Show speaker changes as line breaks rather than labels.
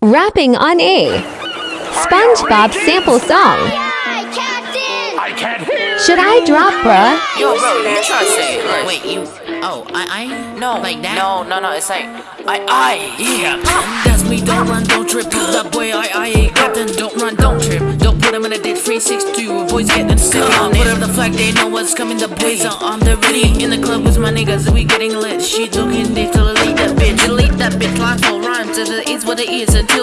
Rapping on A. SpongeBob sample song.
I can't hear.
Should I drop, bruh?
Yo, bro, you try to say it. Wait, you. Oh, I, I?
No,
Like that?
No, no, no. It's like I, I.
Yeah, that's me. Don't run, don't trip. Cause that boy, I, I, Captain. Don't run, don't trip. Don't put him in a ditch. 362. Boys getting sick on Put up the flag, they know what's coming. The boys are on the ready. In the club with my niggas, we getting lit. She looking deep to is what it is.